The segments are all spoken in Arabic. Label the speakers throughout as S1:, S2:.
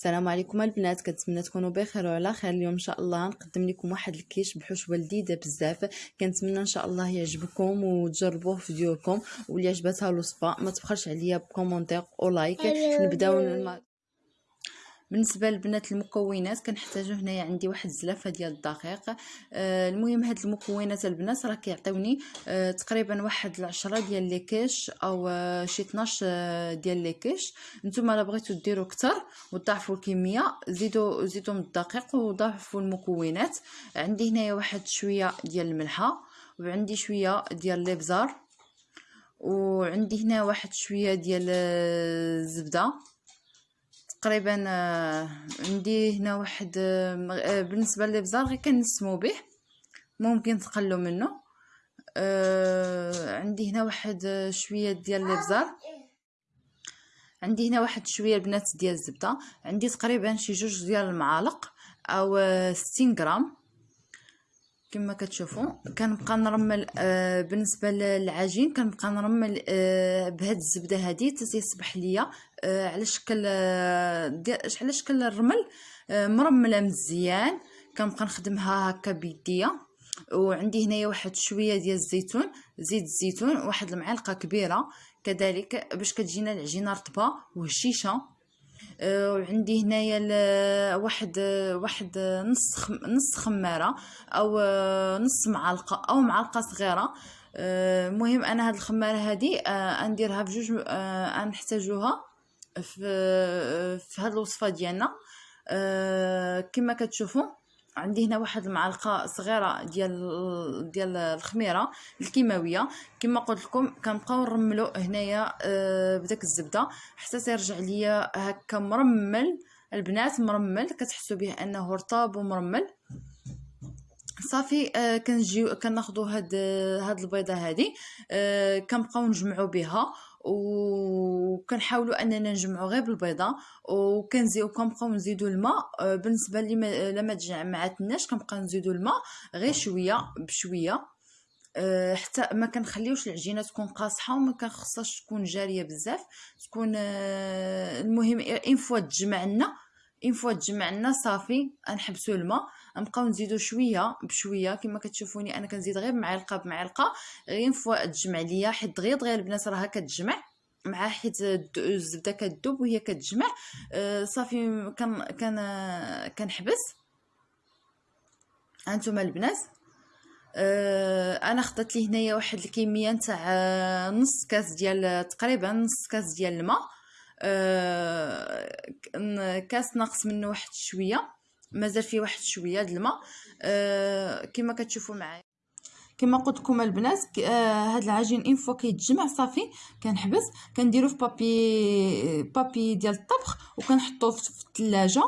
S1: السلام عليكم. البنات كنتمنى تكونوا بخير وعلى خير. اليوم إن شاء الله نقدم لكم واحد الكيش بحشوه لذيذه بزاف. كنتمنى إن شاء الله يعجبكم وتجربوه في ديوركم واللي عجبتها الوصفة. ما تبخلش عليا ب commentaire أو like. نبدأو بالنسبة للبنات المكونات كنحتاجو هنايا عندي واحد الزلافة ديال الدقيق. آه المهم هاد المكونات البنات راه كيعطيوني آه تقريبا واحد العشرة ديال les quiches أو آه شي 12 آه ديال les quiches. نتوما الا بغيتو ديروا أكثر وتضاعفوا الكمية زيدوا زيدوا من الدقيق وضاعفوا المكونات. عندي هنايا واحد شوية ديال الملحة وعندي شوية ديال الابزار وعندي هنا واحد شوية ديال الزبدة. تقريبا آه، عندي هنا واحد آه، آه، بالنسبة للإبزار غير كنسمو به ممكن تقلوا منه عندي هنا واحد شوية ديال الإبزار. عندي هنا واحد شوية البنات ديال الزبدة. عندي تقريبا شي جوج ديال المعالق أو 60 غرام. كما كتشوفوا كنبقى نرمل آه بالنسبة للعجين كنبقى نرمل آه بهاد الزبدة هادي تصبح ليا. آه على شكل آه على شكل الرمل آه مرملة مزيان. كنبقى نخدمها هكا بيديا. وعندي هنايا واحد شوية ديال الزيتون زيت الزيتون واحد المعلقة كبيرة. كذلك باش كتجينا العجينة رطبة وهشيشة. وعندي هنايا واحد واحد نص نص خمارة أو نص معلقة أو معلقة صغيرة. المهم أنا هاد الخمارة هادي آه، نديرها بجوج آه، نحتاجوها في في هاد الوصفة ديالنا. آه، كما كتشوفوا عندي هنا واحد المعلقة صغيرة ديال ديال الخميرة الكيماوية. كما قلت لكم كنبقاو نرملو هنايا آه بداك الزبدة. حتى ترجع ليا هكا مرمل البنات مرمل كتحسوا به أنه رطاب ومرمل. صافي آه كنجيو كناخذوا هاد هاد البيضة هادي آه كنبقاو نجمعوا بها وكنحاولوا أننا نجمعوا غير بالبيضة وكنزيدو كنبقاو نزيدوا الماء آه، بالنسبة لي لما تجمعتناش كنبقى نزيدوا الماء غير شوية بشوية أه حتى ما كنخليوش العجينة تكون قاصحة وما كنخصهاش تكون جارية بزاف تكون أه المهم إن فوا تجمعنا ان فوا تجمعنا صافي نحبسوا الماء نبقاو نزيدو شوية بشوية كما كتشوفوني أنا كنزيد غير بمعلقه بمعلقة. غير فوا تجمع ليا حيت دغيا دغيا البنات راها كتجمع مع حيت الزبدة كتذوب وهي كتجمع. آه صافي كان كان كنحبس. هانتوما البنات. آه أنا خدت لي هنايا واحد الكمية نتاع نص كاس ديال تقريبا نص كاس ديال الماء. آه كاس ناقص منه واحد شوية. مازال فيه واحد شوية د الماء. آه كما كتشوفوا معايا. كما قلت لكم البنات آه العجين إن فوا كيتجمع صافي كنحبس كنديرو في بابي بابي ديال الطبخ وكنحطوه في الثلاجه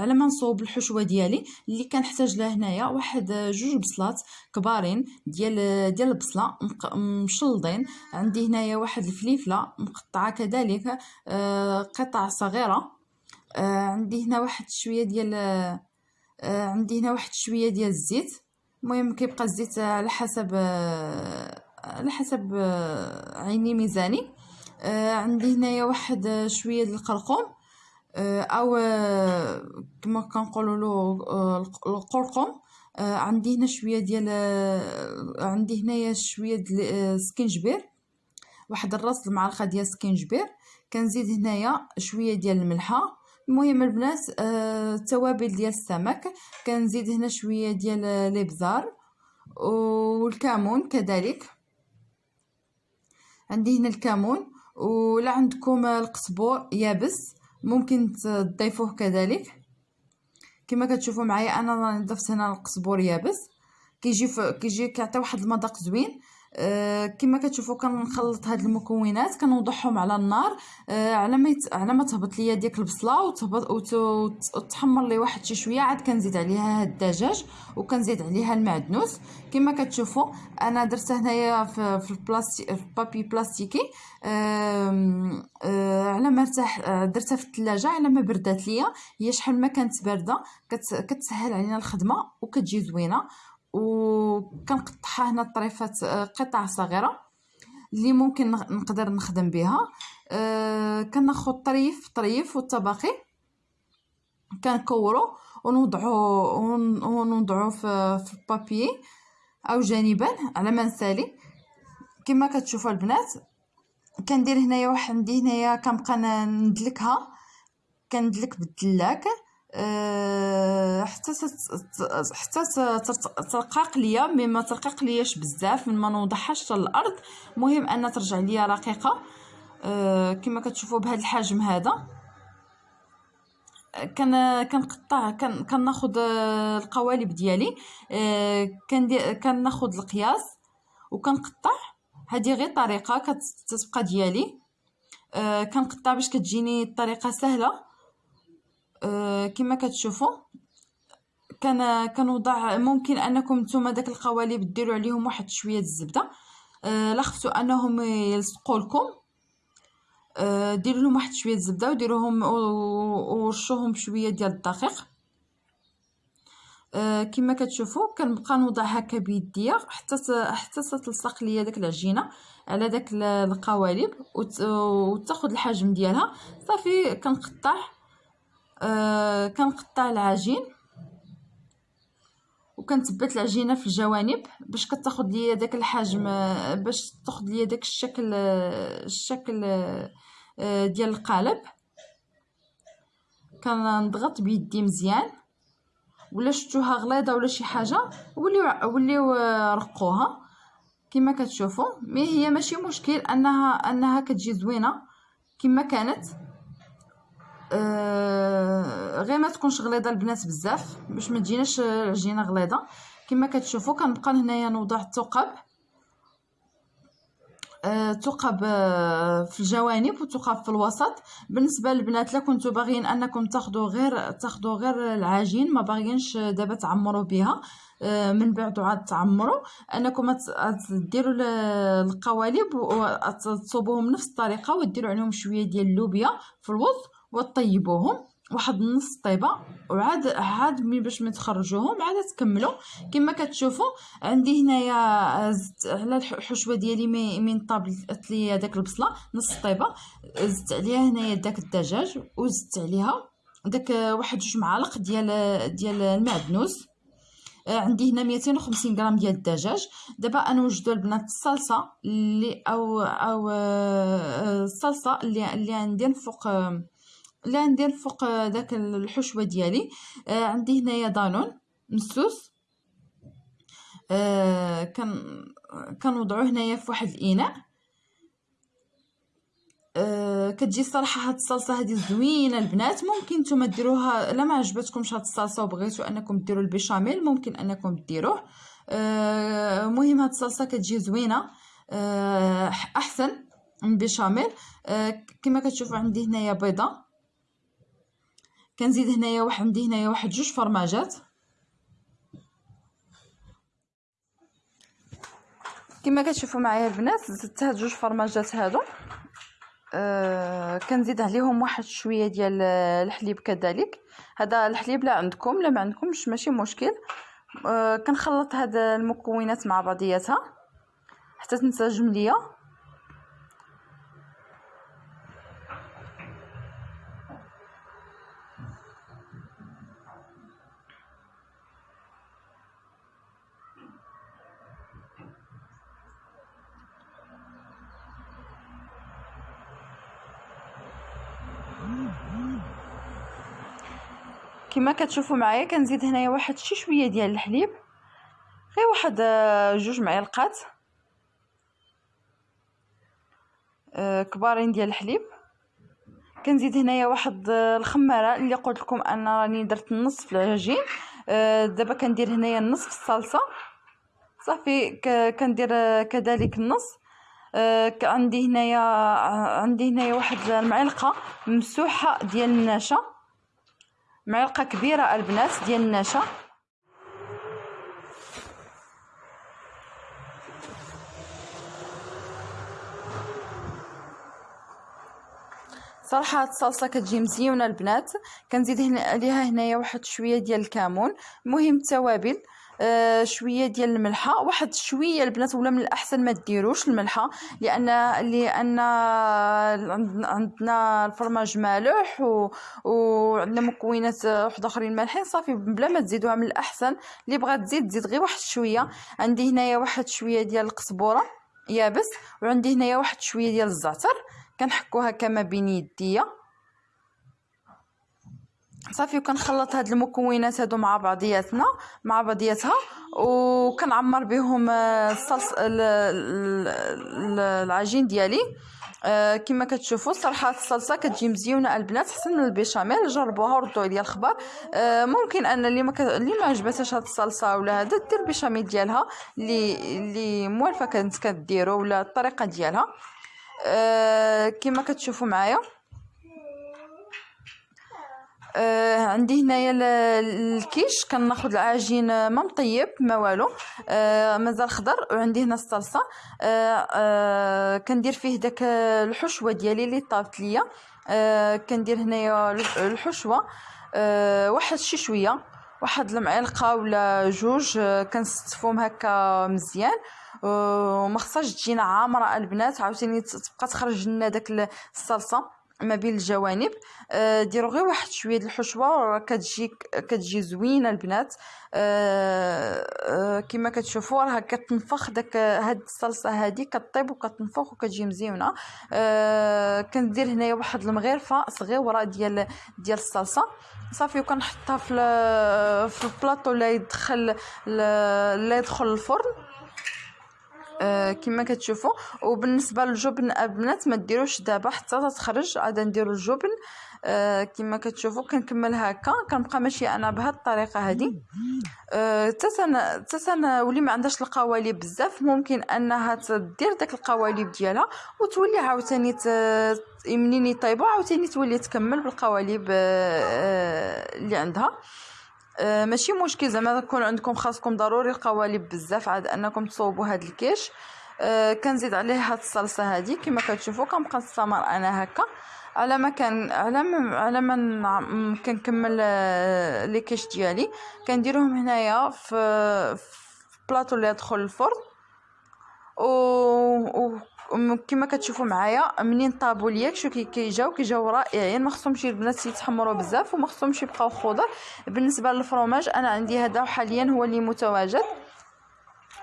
S1: على ما نصوب الحشوة ديالي اللي كنحتاج لها هنايا واحد جوج بصلات كبارين ديال ديال البصلة مشلضين. عندي هنايا واحد الفليفلة مقطعة كذلك آه قطع صغيرة. آه عندي هنا واحد شوية ديال آه عندي هنا واحد شوية ديال الزيت. المهم كيبقى الزيت على حسب على حسب عيني ميزاني. عندي هنايا واحد شوية ديال القرقوم. أو آه كما كنقولوا له آه القرقم. آه عندي هنا شوية ديال آه عندي هنايا شوية ديال السكينجبير واحد الراس المعلقة ديال السكينجبير كنزيد هنايا شوية ديال الملحة. المهم البنات آه التوابل ديال السمك. كنزيد هنا شوية ديال الإبزار والكمون كذلك. عندي هنا الكمون. ولا عندكم القزبور يابس. ممكن تضيفوه كذلك. كما كتشوفوا معايا أنا ضفت هنا القزبور يابس. كيجي كيجي كيعطي واحد المذاق زوين. آه كما كتشوفوا كنخلط هاد المكونات كنوضعهم على النار آه على ما. على ما تهبط ليا ديك البصلة وتهبط وت... وتحمر لي واحد شي شوية. عاد كنزيد عليها هاد الدجاج وكنزيد عليها المعدنوس. كما كتشوفوا أنا درت هنايا في في البلاستي في بابي بلاستيكي. آه على ما ارتاح درتها في الثلاجه على ما بردات ليا. هي شحال ما كانت باردة كت... كتسهل علينا الخدمة وكتجي زوينة. وكنقطعها هنا طريفات آه، قطع صغيرة اللي ممكن نقدر نخدم بها. آه كناخذ طريف طريف والطباقي كنكورو ونوضعو ونوضعو في في البابي أو جانبا على ما نسالي كما كتشوفوا البنات كندير هنايا واحد عندي هنايا كنبقى ندلكها. كندلك بالدلاك. حتى حتى ترقق ليا مي ما ترقق لياش بزاف ما نوضعهاش الأرض المهم أن ترجع ليا رقيقة. أه كما كتشوفوا بهذا الحجم هذا. كان كنقطع كان كناخذ القوالب ديالي. كندير كناخذ القياس وكنقطع. هذه غير طريقة كتبقى ديالي. كنقطع باش كتجيني الطريقة سهلة. كما كتشوفوا كان كنوضع ممكن أنكم نتوما داك القوالب ديروا عليهم واحد شوية الزبدة. أه لا خفتوا أنهم يلصقوا لكم. أه ديروا لهم واحد شوية الزبدة وديروهم ورشوهم بشوية ديال الدقيق. آه كما كتشوفوا كنبقى نوضع هكا بيديا حتى حتى تلصق ليا داك العجينة على داك القوالب وتاخذ الحجم ديالها. صافي كنقطع. آه كنقطع العجين وكنثبت العجينة في الجوانب باش كتاخذ ليا داك الحجم باش تاخذ ليا داك الشكل الشكل آه ديال القالب. كنضغط بيدي مزيان ولا شفتوها غليظة ولا شي حاجة وليو وليو رقوها كما كتشوفوا مي هي ماشي مشكل أنها أنها كتجي زوينة كما كانت. آه غير ما تكونش غليظة البنات بزاف باش ما تجيناش العجينه غليظة. كما كتشوفوا كنبقى هنايا نوضع الثقب. آه، آه، في الجوانب وتقب في الوسط. بالنسبة للبنات لا كنتو باغيين أنكم تاخذوا غير تاخذوا غير العجين ما باغيينش دابا تعمروا بها آه، من بعد عاد تعمروا. أنكم ديروا القوالب وتصوبوهم نفس الطريقة وديروا عليهم شوية ديال اللوبيا في الوسط. وطيبوهم واحد نص طيبة وعاد عاد ملي باش ما تخرجوهم عاد تكملوا كما كتشوفوا عندي هنايا زدت على الحشوة ديالي من طابلت لي داك البصلة نص طيبة. زدت عليها هنايا داك الدجاج وزدت عليها داك واحد جوج معالق ديال ديال المعدنوس. عندي هنا 250 غرام ديال الدجاج. دابا نوجدوا البنات الصلصة اللي أو أو آه، الصلصة اللي اللي عندي فوق لا ندير فوق داك الحشوة ديالي. آه عندي هنايا دانون مسوس آه كان كنوضعو هنايا في واحد الإناء. آه كتجي صراحة هاد الصلصة هادي زوينة البنات. ممكن نتوما ديروها إلا ما عجبتكمش هاد الصلصة وبغيتو أنكم ديروا البيشاميل ممكن أنكم ديروه آه مهم هاد الصلصة كتجي زوينة. آه أحسن من بيشاميل آه كما كتشوفوا عندي هنايا بيضة. كنزيد هنايا واحد عندي هنايا واحد جوج فرماجات. كما كتشوفوا معايا البنات زدت هاد جوج فرماجات هادو. آه كنزيد عليهم واحد شوية ديال الحليب كذلك. هذا الحليب لا عندكم لا ما عندكمش ماشي مشكل. آه كنخلط هاد المكونات مع بعضياتها حتى تنسجم ليا. كما كتشوفوا معايا كنزيد هنايا واحد شي شوية ديال الحليب. غير واحد آه، جوج معلقات آه، كبارين ديال الحليب. كنزيد هنايا واحد آه، الخمارة اللي قلت لكم أنا راني درت النص في العجين دابا كندير هنايا النص في الصلصة. صافي كندير كذلك النص. عندي هنايا عندي هنايا واحد المعلقة ممسوحه ديال النشا. معلقة كبيرة البنات ديال النشا. صراحة هاد الصلصة كتجي مزيونة البنات. كنزيد عليها هنايا واحد شوية ديال الكمون المهم التوابل. آه شوية ديال الملحة. واحد شوية البنات ولا من الأحسن ما ديروش الملحة لأن لأن عندنا الفرماج مالح. وعندنا مكونات واحد آخرين مالحين. صافي بلا ما تزيدوها من الأحسن. اللي بغات تزيد تزيد غير واحد شوية. عندي هنايا واحد شوية ديال القزبوره يابس وعندي هنايا واحد شوية ديال الزعتر. كنحكو هكا ما بين يديا. صافي وكنخلط هاد المكونات هادو مع بعضياتنا مع بعضياتها وكنعمر بهم آه، الصلص العجين ديالي. آه كما كتشوفوا صراحة الصلصة كتجي مزيونة البنات أحسن من البيشاميل جربوها وردوا عليا الخبر. آه ممكن أن اللي ما ك... اللي ما عجبتهاش هاد الصلصة ولا هذا دير البيشاميل ديالها اللي اللي موالفة كانت كديروا ولا الطريقة ديالها. آه كما كتشوفوا معايا. آه عندي هنايا الكيش كناخذ العجين ما مطيب ما والو. آه مازال خضر وعندي هنا الصلصة. آه آه كندير فيه داك الحشوة ديالي اللي طابت ليا. آه كندير هنايا الحشوة. آه واحد شي شوية. واحد المعلقة ولا جوج آه كنستفهم هكا مزيان. وما خصهاش تجينا عامرة البنات عاوتاني تبقى تخرج لنا داك الصلصة. ما بين الجوانب. آه ديروا غير واحد شوية د الحشوة كتجي كتجي زوينة البنات. آه آه كما كتشوفوا راها كتنفخ داك هاد الصلصة هادي كطيب وكتنفخ وكتجي مزيونة. آه كندير هنايا واحد المغرفة صغيره ديال ديال الصلصة. صافي وكنحطها في في البلاطو لا يدخل لا يدخل الفرن. كما كتشوفوا. وبالنسبة للجبن البنات ما ديروش دابا حتى تخرج عاد نديرو الجبن. آه كما كتشوفوا كنكمل هكا. كنبقى ماشيه أنا بهاد الطريقة هذه آه تسن تسن ولي ما عندهاش القوالب بزاف. ممكن أنها تدير داك القوالب ديالها وتولي عاوتاني منين يطيبوا عاوتاني تولي تكمل بالقوالب آه, آه، اللي عندها. آه، ماشي مشكل. زعما تكون عندكم خاصكم ضروري القوالب بزاف عاد انكم تصوبوا هاد الكيش. آه كنزيد عليه هاد الصلصة هادي. كما كتشوفوا كنبقى نستمر أنا هكا. على ما كان على ما على ما كنكمل آه لي كيش ديالي. كنديرهم هنايا في بلاطو اللي يدخل الفرن. و كما كتشوفوا معايا منين طابوا ليا شو كيجاو كيجاو رائعين. ما خصهمش البنات يتحمروا بزاف وما خصهمش يبقاو خضر. بالنسبة للفرماج أنا عندي هذا حاليا هو اللي متواجد.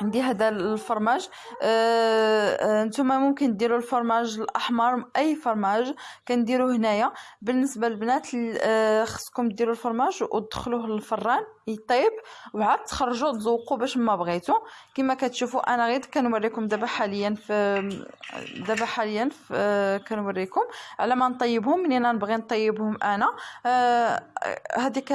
S1: عندي هذا الفرماج. آه نتوما ممكن ديروا الفرماج الأحمر أي فرماج كنديروا هنايا. بالنسبة للبنات آه خصكم ديروا الفرماج وتدخلوه للفران يطيب وعاد تخرجوا تذوقوا باش ما بغيتو. كما كتشوفوا أنا غير كنوريكم دابا حاليا في دابا حاليا في آه كنوريكم على ما نطيبهم. منين نبغي نطيبهم أنا؟ آه هذيك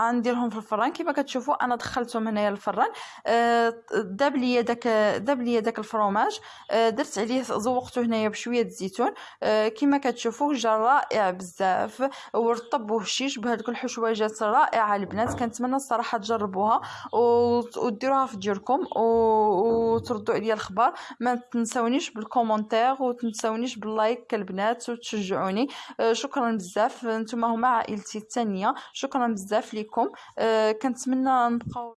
S1: غنديرهم في الفران. كما كتشوفوا أنا دخلتهم هنايا الفران آه داب ليا داك داب ليا داك ال fromage آه درت عليه زوقته هنايا بشوية الزيتون آه كما كتشوفوا جا رائع بزاف. ورطب وهشيش بهذوك الحشويجات رائعة البنات كنتمنى الصراحة تجربوها. وديروها في ديوركم وتردوا عليا الخبر. ما تنسونيش بال commentaire وتنسونيش بال like البنات وتشجعوني. آه شكرا بزاف. نتوما هما عائلتي الثانية شكرا بزاف لكم كنتمنى نبقاو